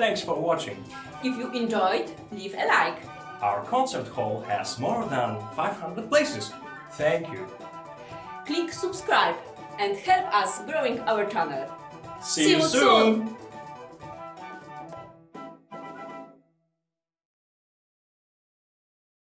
thanks for watching. If you enjoyed, leave a like. Our concert hall has more than 500 places. Thank you. Click subscribe and help us growing our channel. See, you soon.